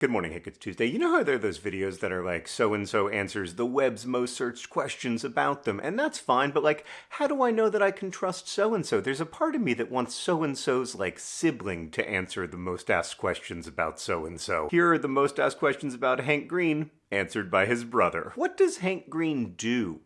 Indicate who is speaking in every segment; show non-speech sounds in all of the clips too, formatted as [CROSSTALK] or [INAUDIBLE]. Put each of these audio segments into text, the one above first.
Speaker 1: Good morning, Hank. It's Tuesday. You know how there are those videos that are like, so and so answers the web's most searched questions about them, and that's fine, but like, how do I know that I can trust so and so? There's a part of me that wants so and so's like sibling to answer the most asked questions about so and so. Here are the most asked questions about Hank Green, answered by his brother. What does Hank Green do?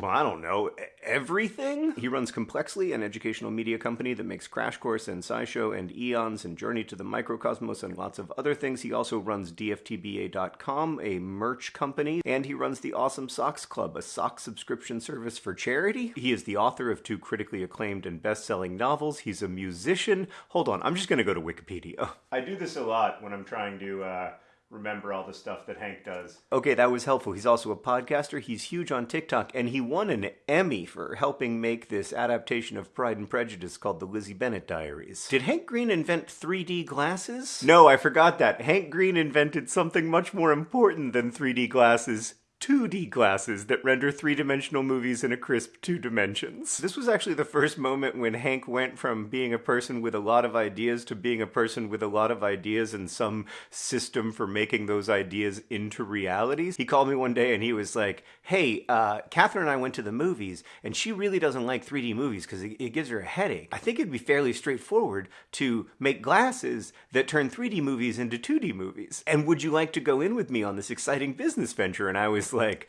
Speaker 1: Well, I don't know, everything? He runs Complexly, an educational media company that makes Crash Course and SciShow and Eons and Journey to the Microcosmos and lots of other things. He also runs DFTBA.com, a merch company, and he runs the Awesome Socks Club, a sock subscription service for charity. He is the author of two critically acclaimed and best-selling novels. He's a musician. Hold on, I'm just gonna go to Wikipedia. [LAUGHS] I do this a lot when I'm trying to, uh, remember all the stuff that Hank does. Okay, that was helpful. He's also a podcaster. He's huge on TikTok, and he won an Emmy for helping make this adaptation of Pride and Prejudice called The Lizzie Bennet Diaries. Did Hank Green invent 3D glasses? No, I forgot that. Hank Green invented something much more important than 3D glasses 2D glasses that render three-dimensional movies in a crisp two dimensions. This was actually the first moment when Hank went from being a person with a lot of ideas to being a person with a lot of ideas and some system for making those ideas into realities. He called me one day and he was like, hey, uh, Catherine and I went to the movies and she really doesn't like 3D movies because it, it gives her a headache. I think it'd be fairly straightforward to make glasses that turn 3D movies into 2D movies. And would you like to go in with me on this exciting business venture? And I was like,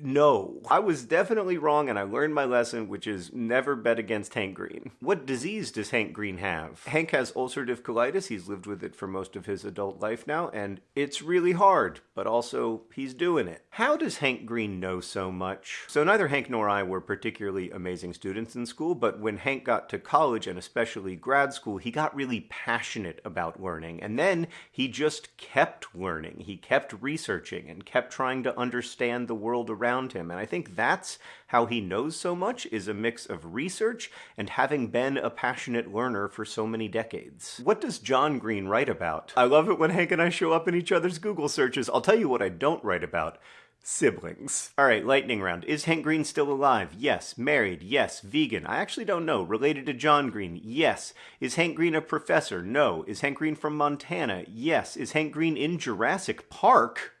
Speaker 1: no, I was definitely wrong and I learned my lesson, which is never bet against Hank Green. What disease does Hank Green have? Hank has ulcerative colitis. He's lived with it for most of his adult life now, and it's really hard, but also he's doing it. How does Hank Green know so much? So neither Hank nor I were particularly amazing students in school, but when Hank got to college and especially grad school, he got really passionate about learning, and then he just kept learning. He kept researching and kept trying to understand the world world around him. And I think that's how he knows so much is a mix of research and having been a passionate learner for so many decades. What does John Green write about? I love it when Hank and I show up in each other's Google searches. I'll tell you what I don't write about siblings. All right, lightning round. Is Hank Green still alive? Yes. Married? Yes. Vegan? I actually don't know. Related to John Green? Yes. Is Hank Green a professor? No. Is Hank Green from Montana? Yes. Is Hank Green in Jurassic Park?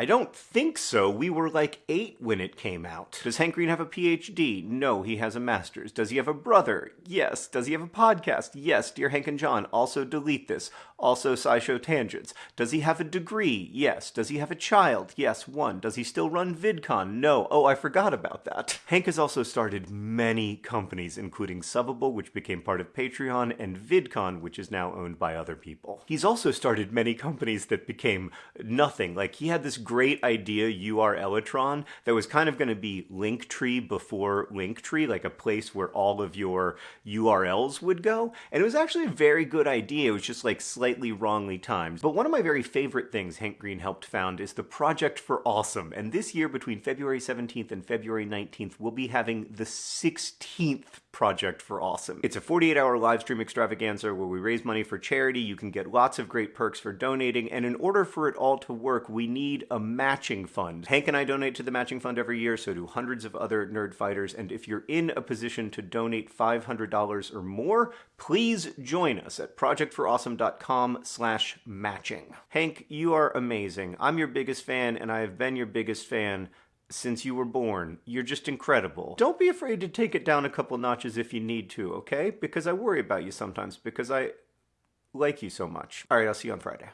Speaker 1: I don't think so. We were like eight when it came out. Does Hank Green have a PhD? No, he has a master's. Does he have a brother? Yes. Does he have a podcast? Yes. Dear Hank and John, also delete this. Also SciShow Tangents. Does he have a degree? Yes. Does he have a child? Yes, one. Does he still run VidCon? No. Oh, I forgot about that. Hank has also started many companies, including Subbable, which became part of Patreon, and VidCon, which is now owned by other people. He's also started many companies that became nothing. Like, he had this great idea URLatron that was kind of going to be Linktree before Linktree, like a place where all of your URLs would go. And it was actually a very good idea. It was just like slightly wrongly timed. But one of my very favorite things Hank Green helped found is the Project for Awesome. And this year, between February 17th and February 19th, we'll be having the 16th Project for Awesome. It's a 48 hour live stream extravaganza where we raise money for charity. You can get lots of great perks for donating. And in order for it all to work, we need a matching fund. Hank and I donate to the matching fund every year, so do hundreds of other nerd fighters. And if you're in a position to donate $500 or more, please join us at projectforawesome.com slash matching. Hank, you are amazing. I'm your biggest fan, and I have been your biggest fan since you were born. You're just incredible. Don't be afraid to take it down a couple notches if you need to, okay? Because I worry about you sometimes because I like you so much. All right, I'll see you on Friday.